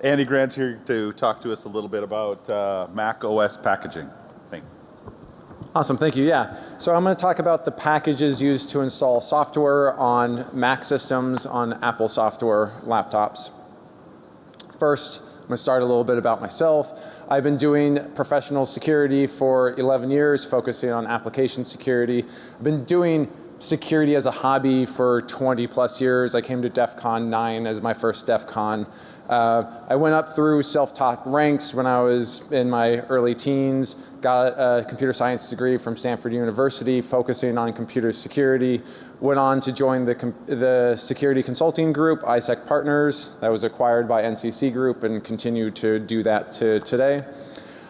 Andy Grant here to talk to us a little bit about uh, Mac OS packaging. Thank Awesome, thank you. Yeah. So I'm going to talk about the packages used to install software on Mac systems on Apple software laptops. First, I'm going to start a little bit about myself. I've been doing professional security for 11 years, focusing on application security. I've been doing security as a hobby for 20 plus years. I came to DEF CON 9 as my first DEF CON. Uh, I went up through self-taught ranks when I was in my early teens, got a computer science degree from Stanford University focusing on computer security, went on to join the, the security consulting group, ISEC Partners, that was acquired by NCC Group and continue to do that to today.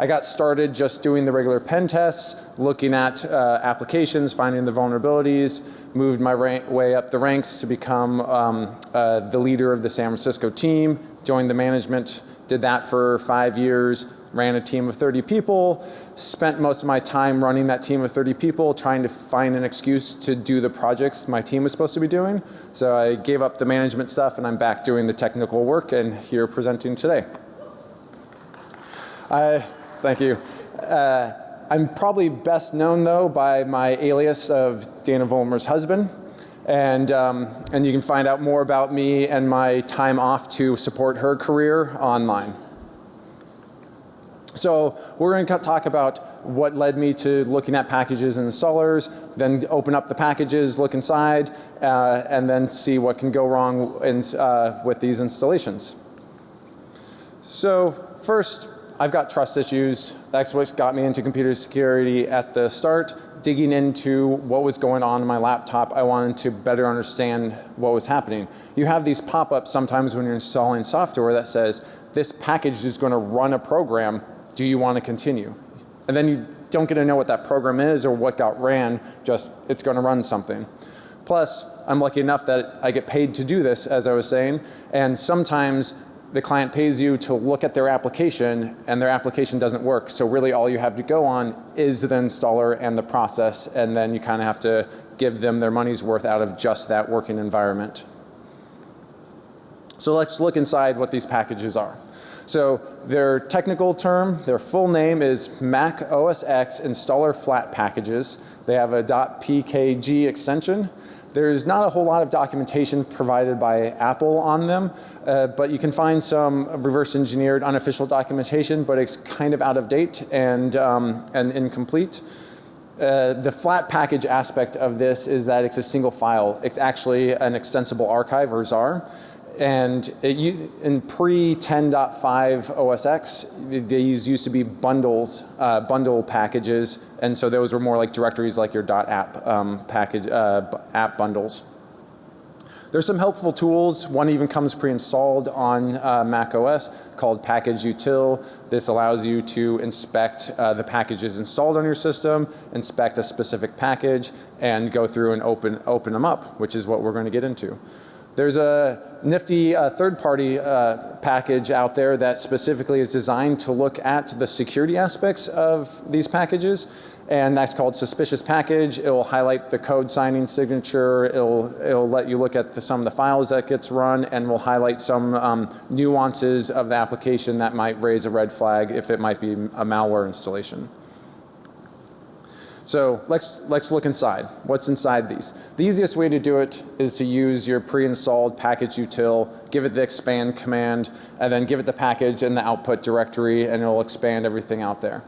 I got started just doing the regular pen tests, looking at uh, applications, finding the vulnerabilities, moved my way up the ranks to become um, uh, the leader of the San Francisco team, joined the management, did that for five years, ran a team of 30 people, spent most of my time running that team of 30 people trying to find an excuse to do the projects my team was supposed to be doing. So I gave up the management stuff and I'm back doing the technical work and here presenting today. I, Thank you. Uh, I'm probably best known though by my alias of Dana Vollmer's husband. And, um, and you can find out more about me and my time off to support her career online. So we're going to talk about what led me to looking at packages and installers, then open up the packages, look inside, uh, and then see what can go wrong in, uh, with these installations. So first, I've got trust issues. That's what got me into computer security at the start. Digging into what was going on in my laptop, I wanted to better understand what was happening. You have these pop-ups sometimes when you're installing software that says, this package is going to run a program. Do you want to continue? And then you don't get to know what that program is or what got ran, just it's going to run something. Plus, I'm lucky enough that I get paid to do this, as I was saying, and sometimes the client pays you to look at their application and their application doesn't work. So really all you have to go on is the installer and the process and then you kind of have to give them their money's worth out of just that working environment. So let's look inside what these packages are. So their technical term, their full name is Mac OS X Installer Flat Packages. They have a .pkg extension. There's not a whole lot of documentation provided by Apple on them, uh, but you can find some reverse engineered unofficial documentation, but it's kind of out of date and, um, and incomplete. Uh, the flat package aspect of this is that it's a single file. It's actually an extensible archive or ZAR. And it, in pre 10.5 OS X, these used to be bundles, uh, bundle packages. And so those were more like directories like your .app um, package, uh, app bundles. There's some helpful tools. One even comes pre-installed on uh, Mac OS called Package Util. This allows you to inspect uh, the packages installed on your system, inspect a specific package, and go through and open, open them up, which is what we're going to get into. There's a nifty uh, third-party uh, package out there that specifically is designed to look at the security aspects of these packages and that's called suspicious package. It will highlight the code signing signature. It'll, it'll let you look at the, some of the files that gets run and will highlight some um, nuances of the application that might raise a red flag if it might be a malware installation. So let's, let's look inside. What's inside these? The easiest way to do it is to use your pre-installed package util, give it the expand command, and then give it the package and the output directory and it'll expand everything out there.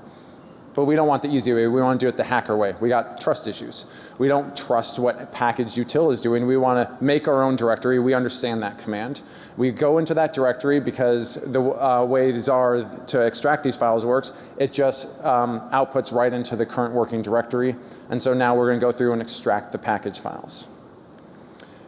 But we don't want the easy way. We want to do it the hacker way. We got trust issues. We don't trust what package util is doing. We want to make our own directory. We understand that command. We go into that directory because the uh, way these are to extract these files works, it just um, outputs right into the current working directory. And so now we're going to go through and extract the package files.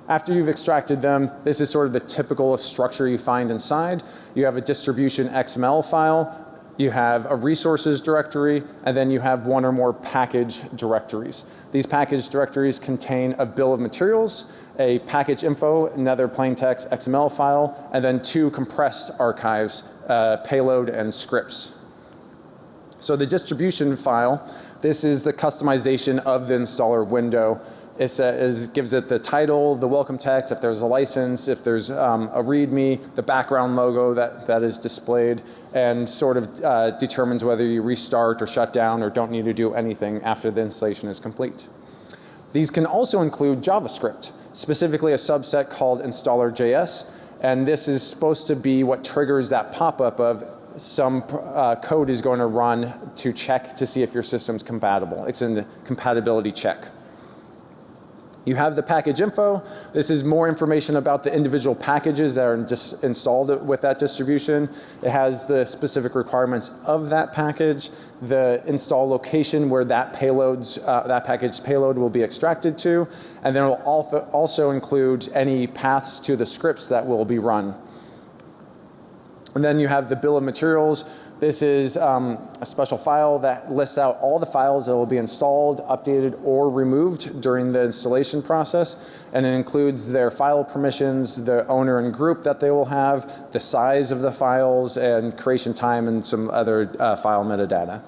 After you've extracted them, this is sort of the typical structure you find inside. You have a distribution XML file. You have a resources directory and then you have one or more package directories. These package directories contain a bill of materials a package info, another plain text XML file, and then two compressed archives, uh, payload and scripts. So the distribution file, this is the customization of the installer window. It gives it the title, the welcome text, if there's a license, if there's um, a README, the background logo that, that is displayed, and sort of uh, determines whether you restart or shut down or don't need to do anything after the installation is complete. These can also include JavaScript, specifically a subset called installer.js, and this is supposed to be what triggers that pop-up of some uh, code is going to run to check to see if your system's compatible. It's in the compatibility check. You have the package info. This is more information about the individual packages that are just installed with that distribution. It has the specific requirements of that package, the install location where that payloads, uh, that package payload will be extracted to, and then it will also include any paths to the scripts that will be run. And then you have the bill of materials. This is um, a special file that lists out all the files that will be installed, updated, or removed during the installation process. And it includes their file permissions, the owner and group that they will have, the size of the files, and creation time, and some other uh, file metadata.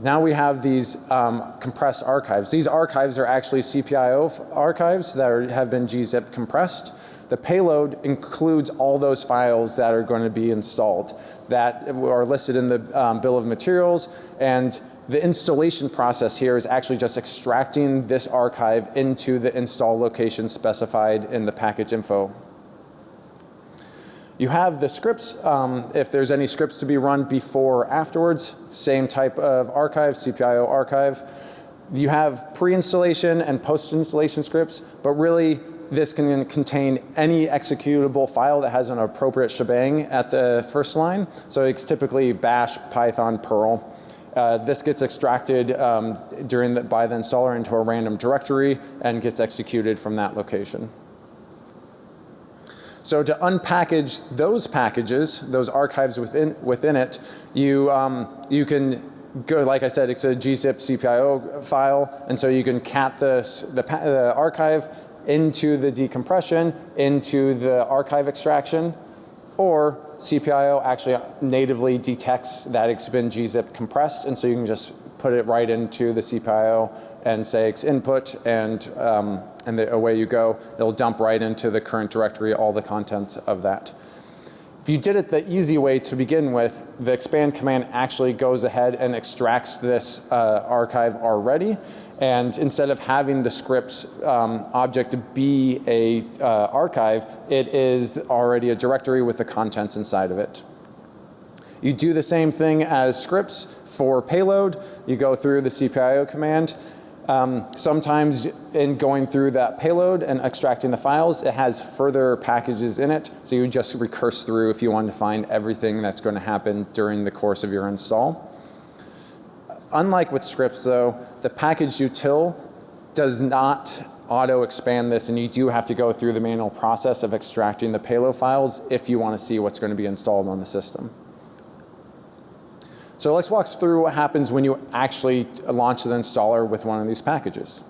Now we have these um, compressed archives. These archives are actually CPIO archives that are, have been gzip compressed. The payload includes all those files that are going to be installed that are listed in the um, bill of materials and the installation process here is actually just extracting this archive into the install location specified in the package info. You have the scripts, um, if there's any scripts to be run before or afterwards, same type of archive, CPIO archive. You have pre-installation and post-installation scripts, but really this can contain any executable file that has an appropriate shebang at the first line. So it's typically bash, python, perl. Uh, this gets extracted um, during the, by the installer into a random directory and gets executed from that location. So to unpackage those packages, those archives within, within it, you, um, you can go, like I said, it's a gzip CPIO file, and so you can cat this, the, the archive into the decompression, into the archive extraction, or CPIO actually natively detects that it's been gzip compressed, and so you can just put it right into the CPIO and say it's input, and um, and the, away you go. It'll dump right into the current directory all the contents of that. If you did it the easy way to begin with, the expand command actually goes ahead and extracts this uh, archive already and instead of having the scripts um, object be a uh, archive, it is already a directory with the contents inside of it. You do the same thing as scripts for payload. You go through the CPIO command. Um, sometimes in going through that payload and extracting the files, it has further packages in it. So you just recurse through if you want to find everything that's going to happen during the course of your install. Unlike with scripts though, the package util does not auto expand this and you do have to go through the manual process of extracting the payload files if you want to see what's going to be installed on the system. So let's walk through what happens when you actually launch the installer with one of these packages.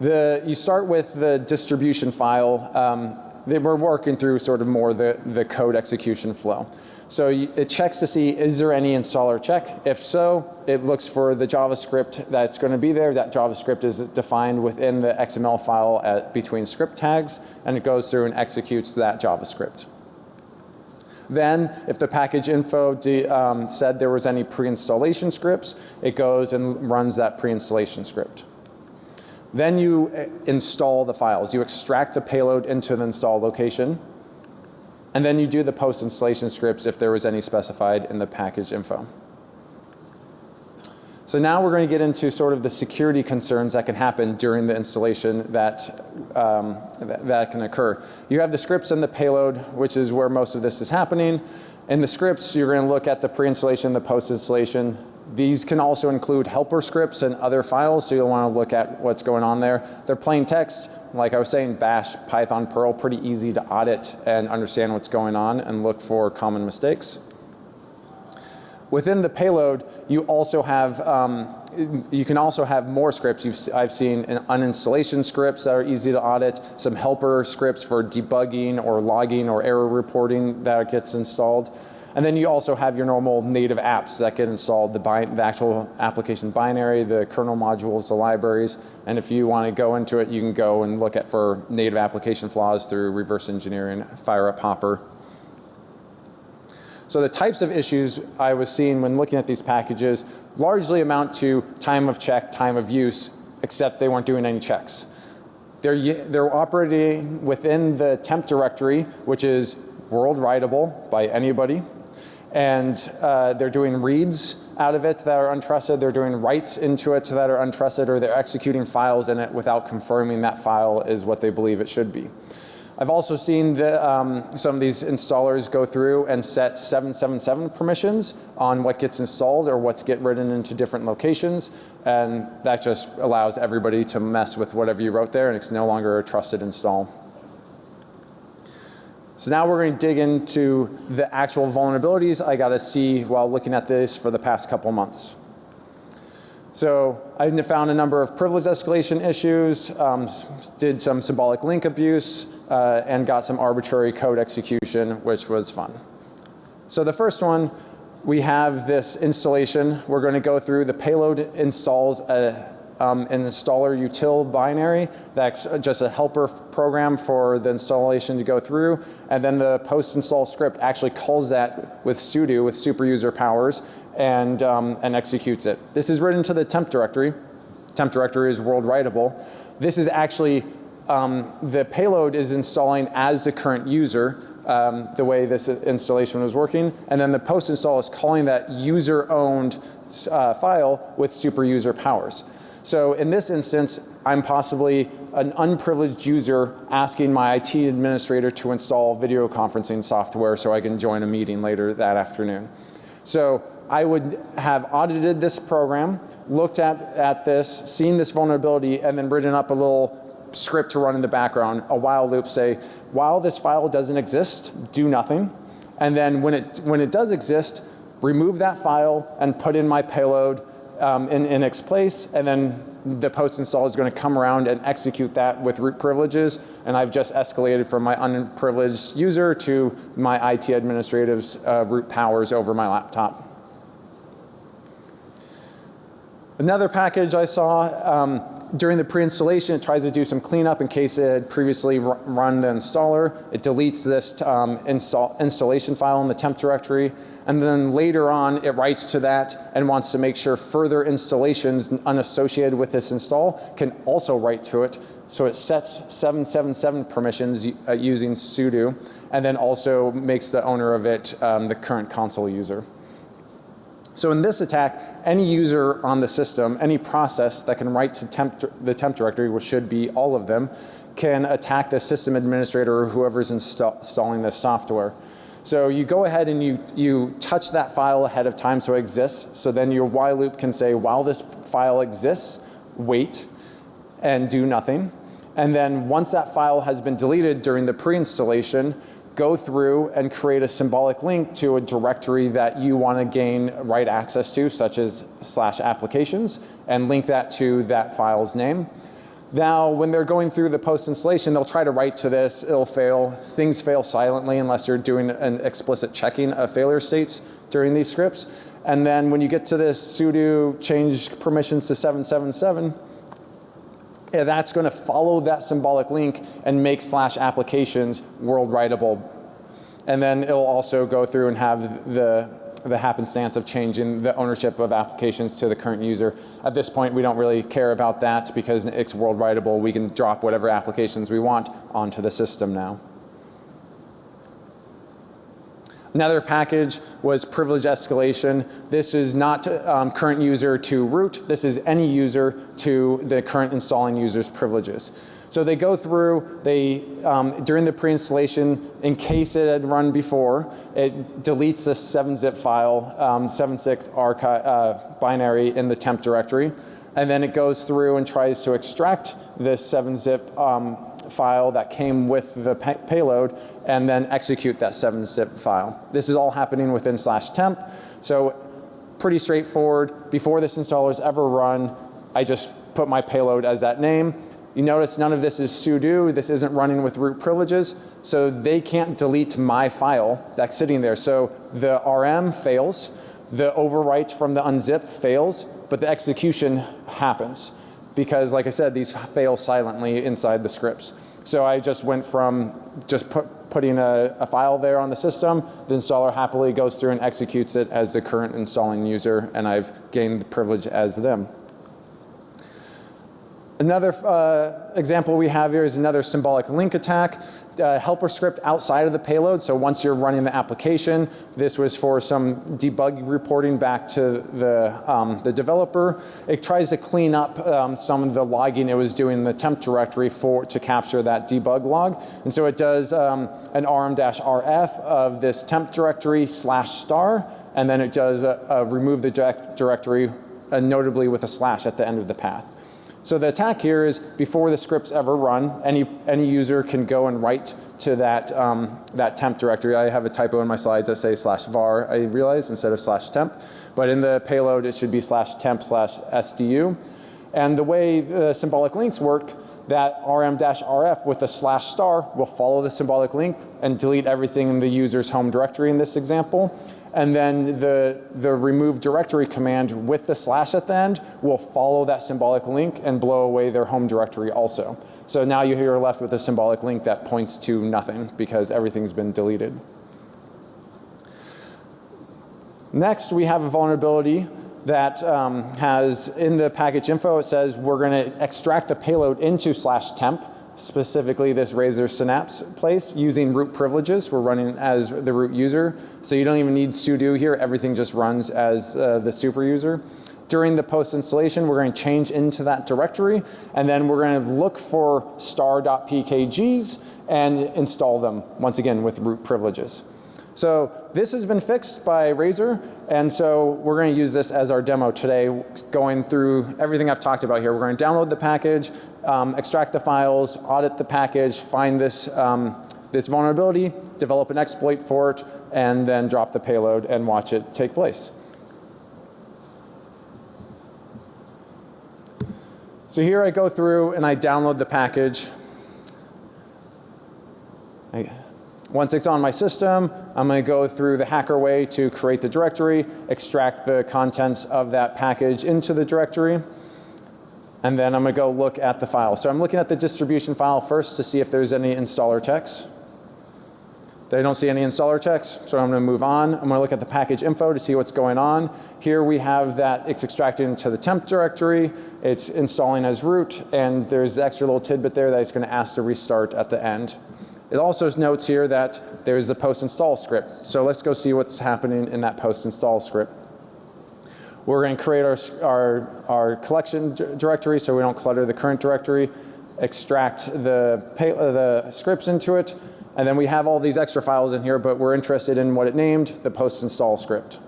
The, you start with the distribution file. Um, we're working through sort of more the, the code execution flow. So it checks to see is there any installer check. If so, it looks for the JavaScript that's going to be there. That JavaScript is defined within the XML file at, between script tags and it goes through and executes that JavaScript. Then if the package info um, said there was any pre-installation scripts, it goes and runs that pre-installation script. Then you uh, install the files. You extract the payload into the install location and then you do the post installation scripts if there was any specified in the package info. So now we're going to get into sort of the security concerns that can happen during the installation that, um, that, that, can occur. You have the scripts and the payload, which is where most of this is happening. In the scripts, you're going to look at the pre-installation, the post-installation. These can also include helper scripts and other files, so you'll want to look at what's going on there. They're plain text. Like I was saying, Bash, Python, Perl, pretty easy to audit and understand what's going on and look for common mistakes. Within the payload, you also have, um, you can also have more scripts. You've, I've seen uninstallation scripts that are easy to audit, some helper scripts for debugging or logging or error reporting that gets installed. And then you also have your normal native apps that get installed, the, the actual application binary, the kernel modules, the libraries. And if you want to go into it, you can go and look at for native application flaws through reverse engineering, fire up Hopper. So the types of issues I was seeing when looking at these packages largely amount to time of check, time of use, except they weren't doing any checks. They're, they're operating within the temp directory, which is world writable by anybody. And uh, they're doing reads out of it that are untrusted. They're doing writes into it that are untrusted, or they're executing files in it without confirming that file is what they believe it should be. I've also seen the, um, some of these installers go through and set 777 permissions on what gets installed or what's get written into different locations. And that just allows everybody to mess with whatever you wrote there and it's no longer a trusted install. So now we're going to dig into the actual vulnerabilities I got to see while looking at this for the past couple months. So I found a number of privilege escalation issues, um, did some symbolic link abuse, uh, and got some arbitrary code execution, which was fun. So the first one, we have this installation. We're going to go through the payload installs a, um, an installer util binary. That's just a helper program for the installation to go through. And then the post install script actually calls that with sudo, with super user powers, and, um, and executes it. This is written to the temp directory. Temp directory is world writable. This is actually, um, the payload is installing as the current user, um, the way this installation was working. And then the post install is calling that user owned uh, file with super user powers. So in this instance, I'm possibly an unprivileged user asking my IT administrator to install video conferencing software so I can join a meeting later that afternoon. So I would have audited this program, looked at, at this, seen this vulnerability, and then written up a little script to run in the background, a while loop say, while this file doesn't exist, do nothing. And then when it, when it does exist, remove that file and put in my payload um, in, in its place, and then the post install is going to come around and execute that with root privileges. And I've just escalated from my unprivileged user to my IT administrative's uh, root powers over my laptop. Another package I saw um, during the pre-installation, it tries to do some cleanup in case it had previously run the installer. It deletes this um, install installation file in the temp directory. And then later on, it writes to that and wants to make sure further installations unassociated with this install can also write to it. So it sets 777 permissions uh, using sudo and then also makes the owner of it um, the current console user. So in this attack, any user on the system, any process that can write to temp, the temp directory, which should be all of them, can attack the system administrator or whoever's install, installing this software. So you go ahead and you, you touch that file ahead of time so it exists. So then your while loop can say, while this file exists, wait and do nothing. And then once that file has been deleted during the pre-installation, go through and create a symbolic link to a directory that you want to gain write access to, such as slash applications, and link that to that file's name. Now, when they're going through the post installation, they'll try to write to this, it'll fail. Things fail silently unless you're doing an explicit checking of failure states during these scripts. And then when you get to this sudo change permissions to 777, yeah, that's going to follow that symbolic link and make slash applications world writable. And then it'll also go through and have the, the happenstance of changing the ownership of applications to the current user. At this point, we don't really care about that because it's world writable. We can drop whatever applications we want onto the system now. Another package was privilege escalation. This is not um, current user to root. This is any user to the current installing user's privileges. So they go through, they, um, during the pre-installation, in case it had run before, it deletes this 7-zip file, um, 7-zip archive, uh, binary in the temp directory. And then it goes through and tries to extract this 7-zip um, file that came with the pay payload and then execute that 7-zip file. This is all happening within slash temp. So pretty straightforward. Before this installer is ever run, I just put my payload as that name You notice none of this is sudo. This isn't running with root privileges. So they can't delete my file that's sitting there. So the RM fails, the overwrite from the unzip fails, but the execution happens. Because like I said, these fail silently inside the scripts. So I just went from just put, putting a, a, file there on the system, the installer happily goes through and executes it as the current installing user, and I've gained the privilege as them. Another uh, example we have here is another symbolic link attack. Uh, helper script outside of the payload. So once you're running the application, this was for some debug reporting back to the, um, the developer. It tries to clean up um, some of the logging it was doing in the temp directory for to capture that debug log. And so it does um, an rm-rf of this temp directory slash star, and then it does a, a remove the direct directory, uh, notably with a slash at the end of the path. So the attack here is before the scripts ever run, any, any user can go and write to that, um, that temp directory. I have a typo in my slides that say slash var, I realize, instead of slash temp. But in the payload, it should be slash temp slash SDU. And the way the symbolic links work, that rm-rf with a slash star will follow the symbolic link and delete everything in the user's home directory in this example. And then the, the remove directory command with the slash at the end will follow that symbolic link and blow away their home directory also. So now you're left with a symbolic link that points to nothing because everything's been deleted. Next, we have a vulnerability that um, has in the package info, it says we're going to extract the payload into slash temp specifically this Razor Synapse place using root privileges. We're running as the root user. So you don't even need sudo here. Everything just runs as uh, the super user. During the post installation, we're going to change into that directory and then we're going to look for star.pkgs and install them once again with root privileges. So this has been fixed by Razor and so we're going to use this as our demo today going through everything I've talked about here. We're going to download the package, um, extract the files, audit the package, find this, um, this vulnerability, develop an exploit for it, and then drop the payload and watch it take place. So here I go through and I download the package. I, once it's on my system, I'm going to go through the hacker way to create the directory, extract the contents of that package into the directory and then I'm going to go look at the file. So I'm looking at the distribution file first to see if there's any installer checks. I don't see any installer checks, so I'm going to move on. I'm going to look at the package info to see what's going on. Here we have that it's extracted into the temp directory, it's installing as root, and there's the extra little tidbit there that it's going to ask to restart at the end. It also notes here that there's a post install script. So let's go see what's happening in that post install script. We're going to create our, our, our collection directory so we don't clutter the current directory, extract the, pay, uh, the scripts into it, and then we have all these extra files in here, but we're interested in what it named, the post install script.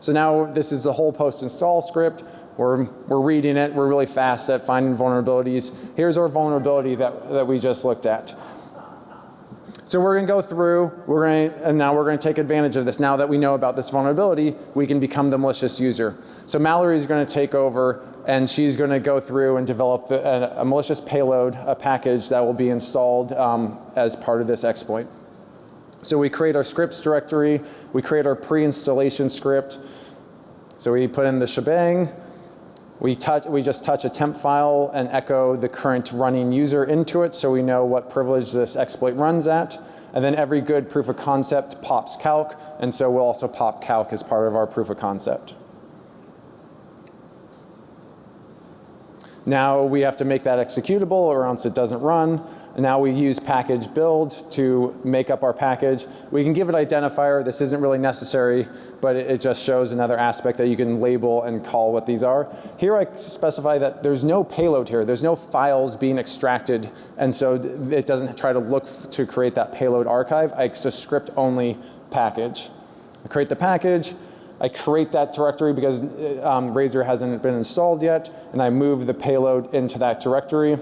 So now this is the whole post install script. We're, we're reading it. We're really fast at finding vulnerabilities. Here's our vulnerability that, that we just looked at. So we're going to go through, we're going to, and now we're going to take advantage of this. Now that we know about this vulnerability, we can become the malicious user. So Mallory is going to take over and she's going to go through and develop the, a, a, malicious payload, a package that will be installed um, as part of this exploit. So we create our scripts directory, we create our pre-installation script. So we put in the shebang, we, touch, we just touch a temp file and echo the current running user into it so we know what privilege this exploit runs at. And then every good proof of concept pops calc and so we'll also pop calc as part of our proof of concept. Now we have to make that executable or else it doesn't run. And now we use package build to make up our package. We can give it identifier. This isn't really necessary, but it, it, just shows another aspect that you can label and call what these are. Here I specify that there's no payload here. There's no files being extracted. And so it doesn't try to look to create that payload archive. It's a script only package. I create the package. I create that directory because um, Razor hasn't been installed yet and I move the payload into that directory.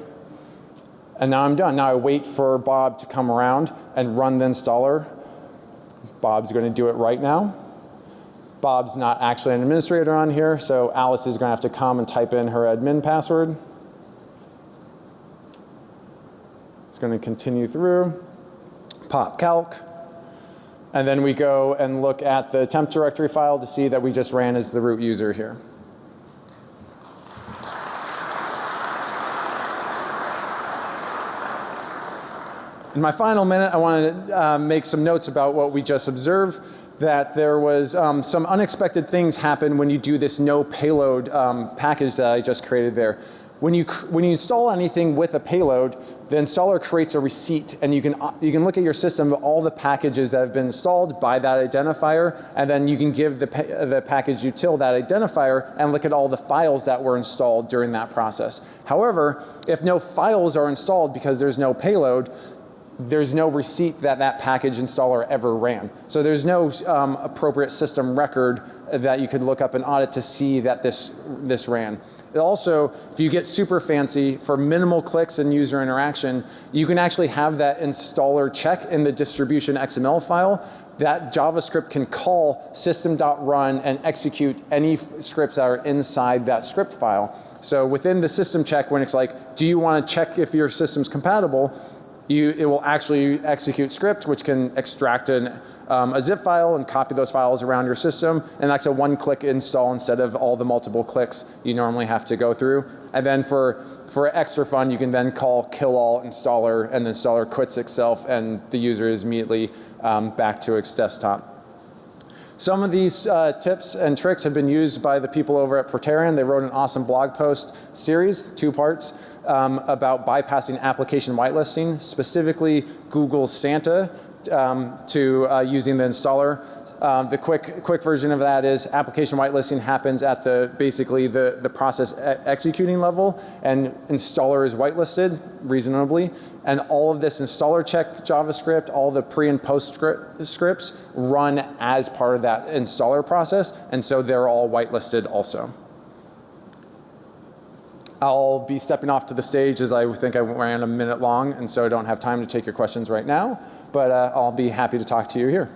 And now I'm done. Now I wait for Bob to come around and run the installer. Bob's going to do it right now. Bob's not actually an administrator on here, so Alice is going to have to come and type in her admin password. It's going to continue through, pop calc, and then we go and look at the temp directory file to see that we just ran as the root user here. In my final minute, I want to uh, make some notes about what we just observed, that there was um, some unexpected things happen when you do this no payload um, package that I just created there. When you, when you install anything with a payload, the installer creates a receipt and you can, uh, you can look at your system of all the packages that have been installed by that identifier and then you can give the, the package util that identifier and look at all the files that were installed during that process. However, if no files are installed because there's no payload, there's no receipt that that package installer ever ran. So there's no um, appropriate system record that you could look up and audit to see that this, this ran. It also, if you get super fancy for minimal clicks and user interaction, you can actually have that installer check in the distribution XML file. That JavaScript can call system.run and execute any scripts that are inside that script file. So within the system check, when it's like, do you want to check if your system's compatible? You, it will actually execute script which can extract an, um, a zip file and copy those files around your system and that's a one click install instead of all the multiple clicks you normally have to go through. And then for, for extra fun you can then call kill all installer and the installer quits itself and the user is immediately um, back to its desktop. Some of these uh, tips and tricks have been used by the people over at Proterian. They wrote an awesome blog post series, two parts, um, about bypassing application whitelisting, specifically Google Santa um, to uh, using the installer. Um, the quick quick version of that is application whitelisting happens at the basically the the process e executing level and installer is whitelisted reasonably and all of this installer check JavaScript all the pre and post script, scripts run as part of that installer process and so they're all whitelisted also. I'll be stepping off to the stage as I think I ran a minute long and so I don't have time to take your questions right now, but uh, I'll be happy to talk to you here.